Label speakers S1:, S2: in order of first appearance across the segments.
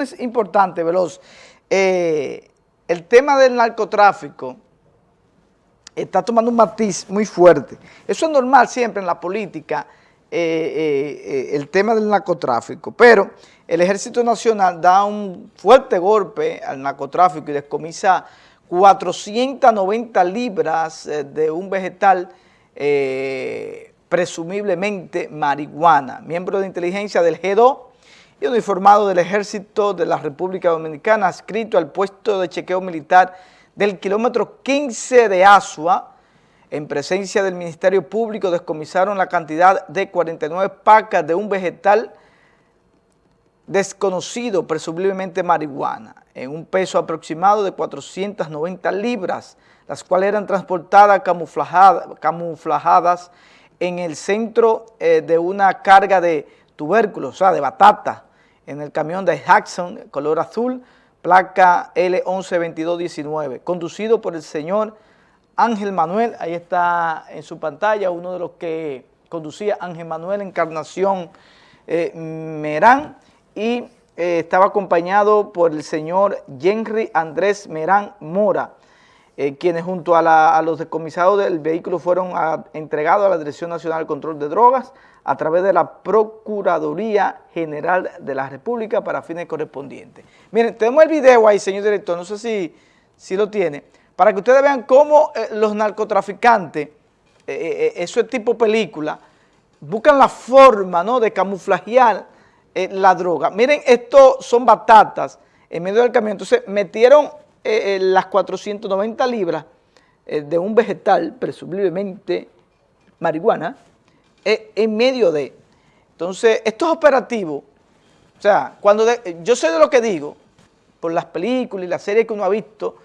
S1: Es importante, Veloz. Eh, el tema del narcotráfico está tomando un matiz muy fuerte. Eso es normal siempre en la política, eh, eh, el tema del narcotráfico, pero el Ejército Nacional da un fuerte golpe al narcotráfico y descomisa 490 libras de un vegetal presumiblemente marihuana. Miembro de inteligencia del G2 y uniformado del Ejército de la República Dominicana, adscrito al puesto de chequeo militar del kilómetro 15 de Asua, en presencia del Ministerio Público, descomisaron la cantidad de 49 pacas de un vegetal desconocido, presumiblemente marihuana, en un peso aproximado de 490 libras, las cuales eran transportadas camuflajadas en el centro eh, de una carga de tubérculos, o sea, de batata, en el camión de Jackson, color azul, placa L112219, conducido por el señor Ángel Manuel, ahí está en su pantalla, uno de los que conducía Ángel Manuel Encarnación eh, Merán, y eh, estaba acompañado por el señor Henry Andrés Merán Mora, eh, quienes junto a, los decomisados del vehículo fueron entregados a la Dirección Nacional de Control de Drogas, a través de la Procuraduría General de la República para fines correspondientes. Miren, tenemos el video ahí, señor director, no sé si, si lo tiene, para que ustedes vean cómo eh, los narcotraficantes, eh, eso es tipo película, buscan la forma ¿no? de camuflajear la droga. Miren, esto son batatas en medio del camión, entonces metieron las 490 libras de un vegetal, presumiblemente marihuana, en medio de. Entonces, estos operativos, o sea, cuando yo sé de lo que digo, por las películas y las series que uno ha visto,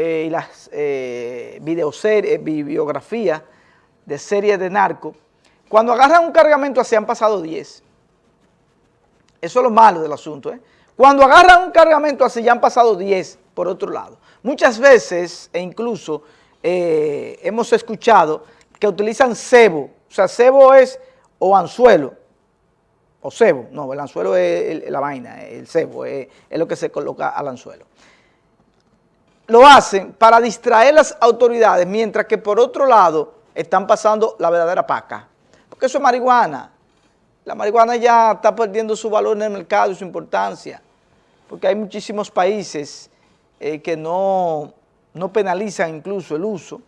S1: eh, y las eh, videoseries, bibliografías de series de narco, cuando agarran un cargamento así han pasado 10. Eso es lo malo del asunto. ¿eh? Cuando agarran un cargamento así ya han pasado 10 por otro lado. Muchas veces, e incluso eh, hemos escuchado que utilizan cebo o sea, cebo es o anzuelo, o cebo, no, el anzuelo es la vaina, el cebo es, lo que se coloca al anzuelo. Lo hacen para distraer las autoridades, mientras que por otro lado están pasando la verdadera paca. Porque eso es marihuana. La marihuana ya está perdiendo su valor en el mercado y su importancia, porque hay muchísimos países eh, que no, no penalizan incluso el uso,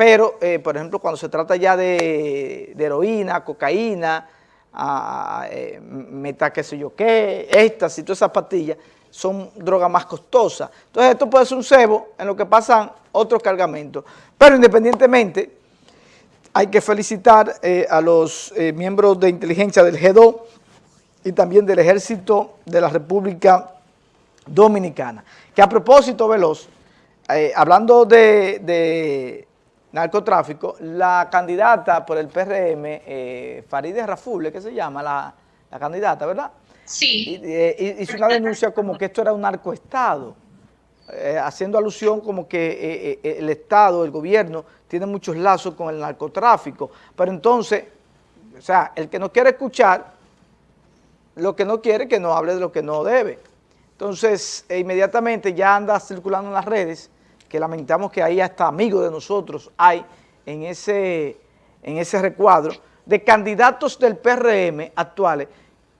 S1: pero, eh, por ejemplo, cuando se trata ya de, heroína, cocaína, a, eh, meta qué sé yo qué, estas y todas esas pastillas, son drogas más costosas. Entonces esto puede ser un cebo en lo que pasan otros cargamentos. Pero independientemente, hay que felicitar eh, a los miembros de inteligencia del G2 y también del Ejército de la República Dominicana. Que a propósito, Veloz, hablando de narcotráfico, la candidata por el PRM, eh, Farideh Rafule, que se llama la, candidata, ¿verdad?
S2: Sí.
S1: Eh, hizo una denuncia como que esto era un narcoestado, eh, haciendo alusión como que eh, el Estado, el gobierno, tiene muchos lazos con el narcotráfico. Pero entonces, o sea, el que no quiere escuchar, lo que no quiere que no hable de lo que no debe. Entonces, inmediatamente ya anda circulando en las redes que lamentamos que ahí hasta amigos de nosotros hay en ese, en ese recuadro, de candidatos del PRM actuales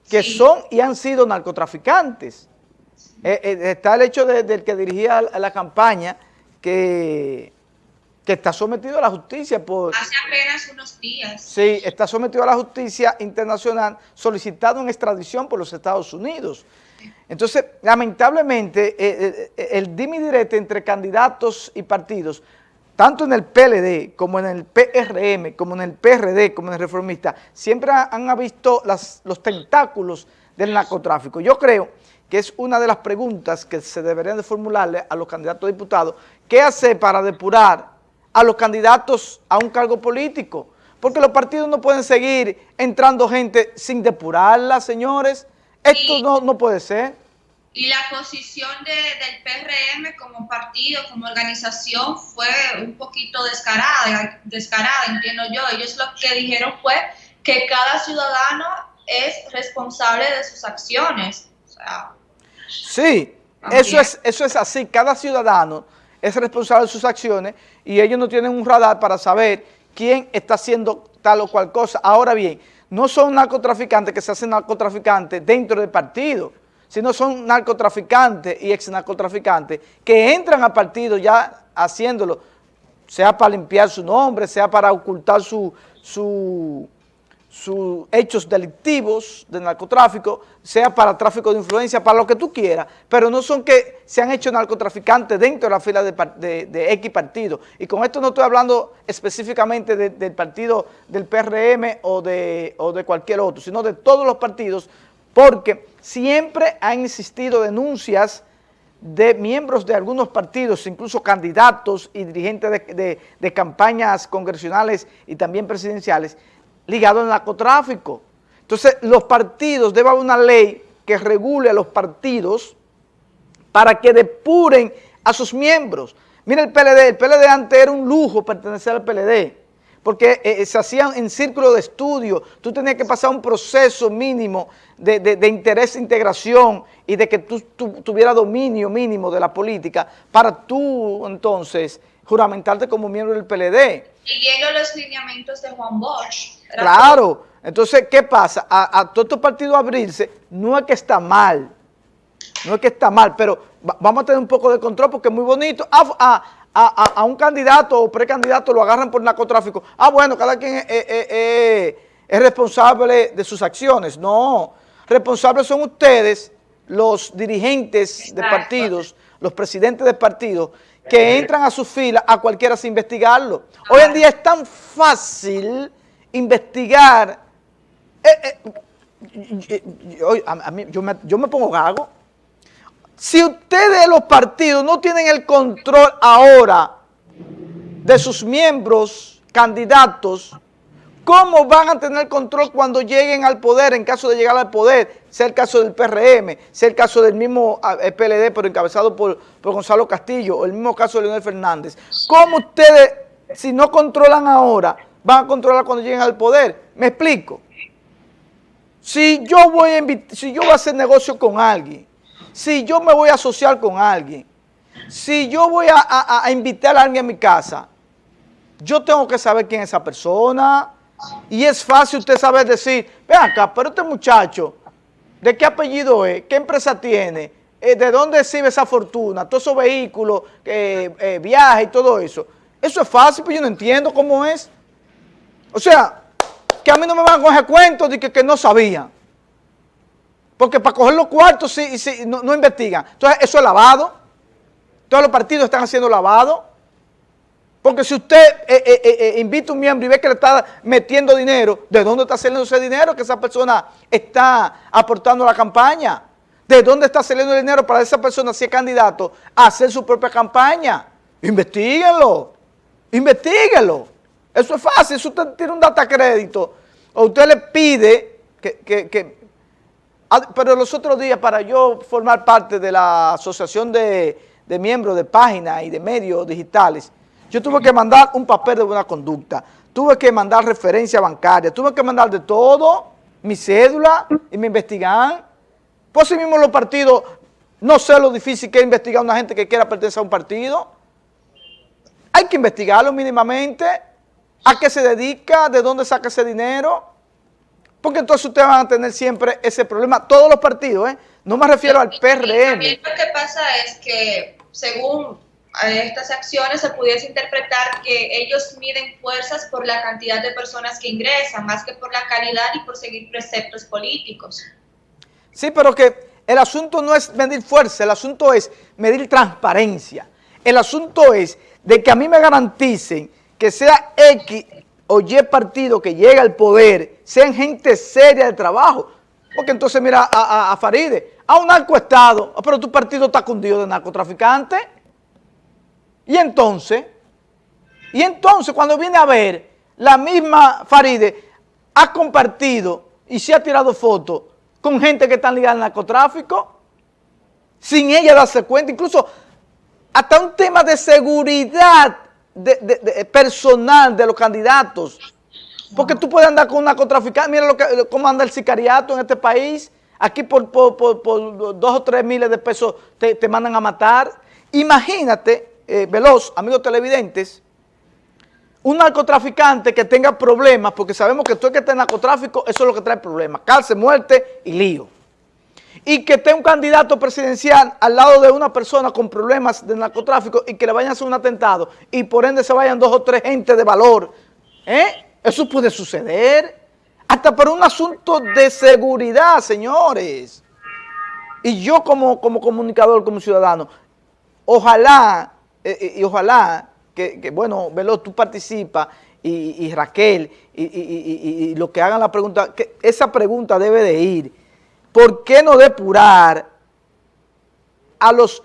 S1: que son y han sido narcotraficantes. Eh, eh, está el hecho del que dirigía la, campaña que, que está sometido a la justicia por...
S2: Hace apenas unos días.
S1: Sí, está sometido a la justicia internacional solicitado en extradición por los Estados Unidos. Entonces, lamentablemente, eh, eh, eh, el dimi directo entre candidatos y partidos, tanto en el PLD, como en el PRM, como en el PRD, como en el Reformista, siempre han visto los tentáculos del narcotráfico. Yo creo que es una de las preguntas que se deberían de formularle a los candidatos a diputados, ¿qué hacer para depurar a los candidatos a un cargo político? Porque los partidos no pueden seguir entrando gente sin depurarla, señores. Esto no, no puede ser.
S2: Y la posición de, del PRM como partido, como organización, fue un poquito descarada, descarada, entiendo yo. Ellos lo que dijeron fue que cada ciudadano es responsable de sus acciones. O sea,
S1: Sí, eso es, eso es así. Cada ciudadano es responsable de sus acciones y ellos no tienen un radar para saber quién está haciendo tal o cual cosa. Ahora bien, no son narcotraficantes que se hacen narcotraficantes dentro del partido, sino son narcotraficantes y ex narcotraficantes que entran al partido ya haciéndolo, sea para limpiar su nombre, sea para ocultar su, su sus hechos delictivos de narcotráfico, sea para tráfico de influencia, para lo que tú quieras, pero no son que se han hecho narcotraficantes dentro de la fila de, X partido. Y con esto no estoy hablando específicamente del partido del PRM o de, o de cualquier otro, sino de todos los partidos, porque siempre han existido denuncias de miembros de algunos partidos, incluso candidatos y dirigentes de, de campañas congresionales y también presidenciales, ligado al narcotráfico. Entonces, los partidos, debe haber una ley que regule a los partidos para que depuren a sus miembros. Mira el PLD, el PLD antes era un lujo pertenecer al PLD, porque eh, se hacían en círculo de estudio, tú tenías que pasar un proceso mínimo de, interés e integración y de que tú, tuvieras dominio mínimo de la política para tú entonces juramentarte como miembro del PLD.
S2: Siguiendo los lineamientos de Juan Bosch.
S1: Claro. Entonces, ¿qué pasa? A, a todos estos partidos abrirse, no es que está mal, no es que está mal, pero vamos a tener un poco de control porque es muy bonito. A, un candidato o precandidato lo agarran por narcotráfico. Ah, bueno, cada quien es, responsable de sus acciones. No, responsables son ustedes, los dirigentes de partidos, los presidentes de partidos, que entran a su fila a cualquiera sin investigarlo. Hoy en día es tan fácil investigar. Eh, eh, yo, me, yo me pongo gago. Si ustedes los partidos no tienen el control ahora de sus miembros, candidatos, ¿Cómo van a tener control cuando lleguen al poder, en caso de llegar al poder? Sea el caso del PRM, sea el caso del mismo eh, PLD, pero encabezado por, Gonzalo Castillo, o el mismo caso de Leonel Fernández. ¿Cómo ustedes, si no controlan ahora, van a controlar cuando lleguen al poder? ¿Me explico? Si yo voy a, si yo hacer negocio con alguien, si yo me voy a asociar con alguien, si yo voy a, invitar a alguien a mi casa, yo tengo que saber quién es esa persona, y es fácil usted saber decir, vean acá, pero este muchacho, ¿de qué apellido es? ¿Qué empresa tiene? Eh, ¿De dónde recibe esa fortuna? Todos esos vehículos, eh, eh, viajes y todo eso. Eso es fácil, pero yo no entiendo cómo es. O sea, que a mí no me van a coger cuentos de que, no sabían. Porque para coger los cuartos sí, sí, no, investigan. Entonces, eso es lavado. Todos los partidos están haciendo lavado. Porque si usted eh, eh, eh, invita a un miembro y ve que le está metiendo dinero, ¿de dónde está saliendo ese dinero que esa persona está aportando a la campaña? ¿De dónde está saliendo el dinero para esa persona, si es candidato, a hacer su propia campaña? Investíguenlo, investiguenlo. Eso es fácil, si usted tiene un data crédito, o usted le pide que, ah, pero los otros días para yo formar parte de la asociación de, de miembros de páginas y de medios digitales, yo tuve que mandar un papel de buena conducta, tuve que mandar referencia bancaria, tuve que mandar de todo, mi cédula, y me investigan. Pues sí mismo los partidos, no sé lo difícil que es investigar a una gente que quiera pertenecer a un partido. Hay que investigarlo mínimamente, a qué se dedica, de dónde saca ese dinero, porque entonces ustedes van a tener siempre ese problema, todos los partidos, ¿eh? No me refiero al PRM.
S2: También lo que pasa es que, según estas acciones se pudiese interpretar que ellos miden fuerzas por la cantidad de personas que ingresan, más que por la calidad y por seguir preceptos políticos.
S1: Sí, pero que el asunto no es medir fuerza, el asunto es medir transparencia. El asunto es de que a mí me garanticen que sea X o Y partido que llegue al poder, sean gente seria de trabajo. Porque entonces mira a, a, Faride, a un narcoestado, pero tu partido está cundido de narcotraficante. Y entonces, y entonces cuando viene a ver, la misma Faride ha compartido y se ha tirado fotos con gente que está ligada al narcotráfico, sin ella darse cuenta, incluso hasta un tema de seguridad personal de los candidatos. Porque tú puedes andar con un narcotraficante, mira lo que, cómo anda el sicariato en este país, Aquí por, dos o tres miles de pesos te, mandan a matar. Imagínate, eh, Veloz, amigos televidentes, un narcotraficante que tenga problemas, porque sabemos que todo el que está en narcotráfico, eso es lo que trae problemas, cárcel, muerte y lío. Y que esté un candidato presidencial al lado de una persona con problemas de narcotráfico y que le vayan a hacer un atentado y por ende se vayan dos o tres gente de valor. ¿Eh? Eso puede suceder. Hasta por un asunto de seguridad, señores. Y yo como, como comunicador, como ciudadano, ojalá, eh, eh, y ojalá que, bueno, Velo, tú participas y, Raquel, y, lo que hagan la pregunta, esa pregunta debe de ir. ¿Por qué no depurar a los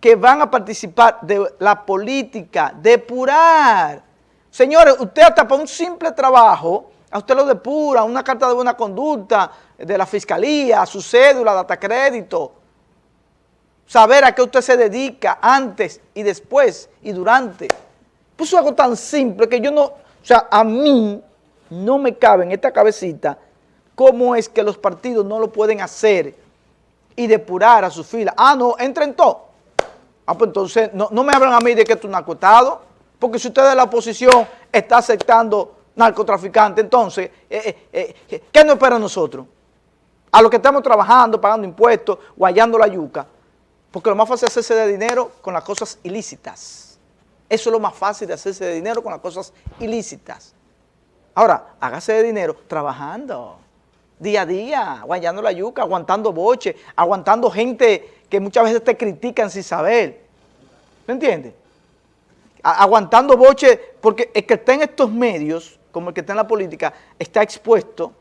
S1: que van a participar de la política? Depurar. Señores, usted hasta para un simple trabajo, a usted lo depura, una carta de buena conducta de la fiscalía, su cédula, data crédito, saber a qué usted se dedica antes y después y durante. Pues algo tan simple que yo no, o sea, a mí no me cabe en esta cabecita cómo es que los partidos no lo pueden hacer y depurar a sus filas. Ah, no, entren todos. Ah, pues entonces no, me hablan a mí de que tú narcotado, porque si usted de la oposición está aceptando narcotraficante, entonces, eh, eh, eh, ¿qué nos espera a nosotros? A los que estamos trabajando, pagando impuestos, guayando la yuca, porque lo más fácil es hacerse de dinero con las cosas ilícitas. Eso es lo más fácil de hacerse de dinero con las cosas ilícitas. Ahora, hágase de dinero trabajando, día a día, guayando la yuca, aguantando boche, aguantando gente que muchas veces te critican sin saber. ¿Me entiendes? Aguantando boche, porque el que está en estos medios, como el que está en la política, está expuesto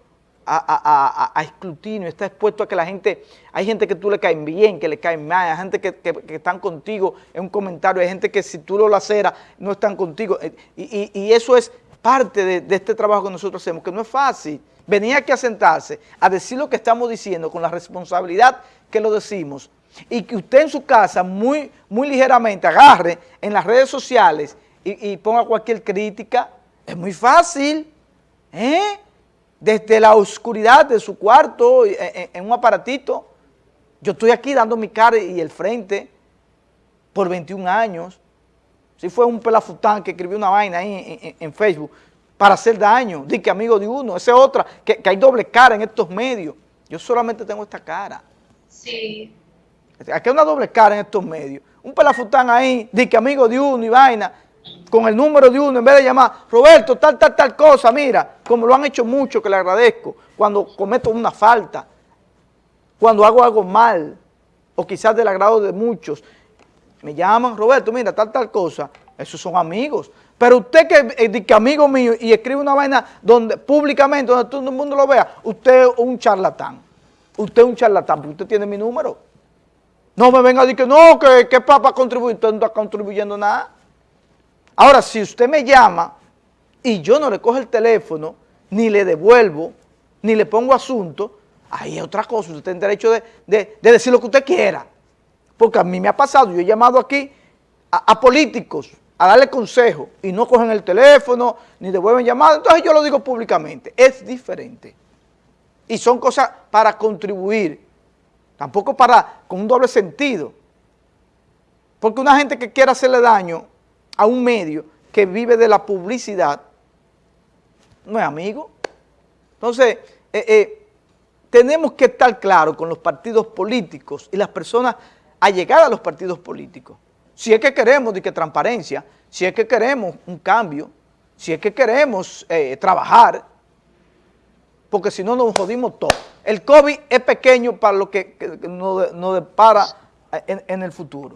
S1: a, a, escrutinio, está expuesto a que la gente, hay gente que tú le caen bien, que le caen mal, hay gente que, están contigo en un comentario, hay gente que si tú lo laceras no están contigo, eh, y, eso es parte de, este trabajo que nosotros hacemos, que no es fácil, venir aquí a sentarse, a decir lo que estamos diciendo con la responsabilidad que lo decimos, y que usted en su casa muy, muy ligeramente agarre en las redes sociales y, ponga cualquier crítica, es muy fácil, ¿eh? desde la oscuridad de su cuarto, en, un aparatito. Yo estoy aquí dando mi cara y el frente por 21 años. Si fue un pelafután que escribió una vaina ahí en, Facebook para hacer daño, di que amigo de uno, esa es otra, que, hay doble cara en estos medios. Yo solamente tengo esta cara.
S2: Sí.
S1: Aquí hay una doble cara en estos medios. Un pelafután ahí, di que amigo de uno y vaina, con el número de uno, en vez de llamar, Roberto, tal, tal, tal cosa, mira, como lo han hecho mucho, que le agradezco, cuando cometo una falta, cuando hago algo mal, o quizás del agrado de muchos, me llaman, Roberto, mira, tal, tal cosa, esos son amigos. Pero usted que, eh, amigo mío y escribe una vaina donde públicamente, donde todo el mundo lo vea, usted es un charlatán. Usted es un charlatán, porque usted tiene mi número. No me venga a decir que no, que, que papá contribuye, usted no está contribuyendo nada. Ahora, si usted me llama y yo no le cojo el teléfono, ni le devuelvo, ni le pongo asunto, ahí es otra cosa, usted tiene derecho de, decir lo que usted quiera. Porque a mí me ha pasado, yo he llamado aquí a, políticos a darle consejo y no cogen el teléfono, ni devuelven llamadas, entonces yo lo digo públicamente, es diferente. Y son cosas para contribuir, tampoco para, con un doble sentido. Porque una gente que quiera hacerle daño a un medio que vive de la publicidad, no es amigo. Entonces, eh, eh, tenemos que estar claros con los partidos políticos y las personas allegadas a los partidos políticos. Si es que queremos de que transparencia, si es que queremos un cambio, si es que queremos eh, trabajar, porque si no nos jodimos todo. El COVID es pequeño para lo que, nos, depara en el futuro.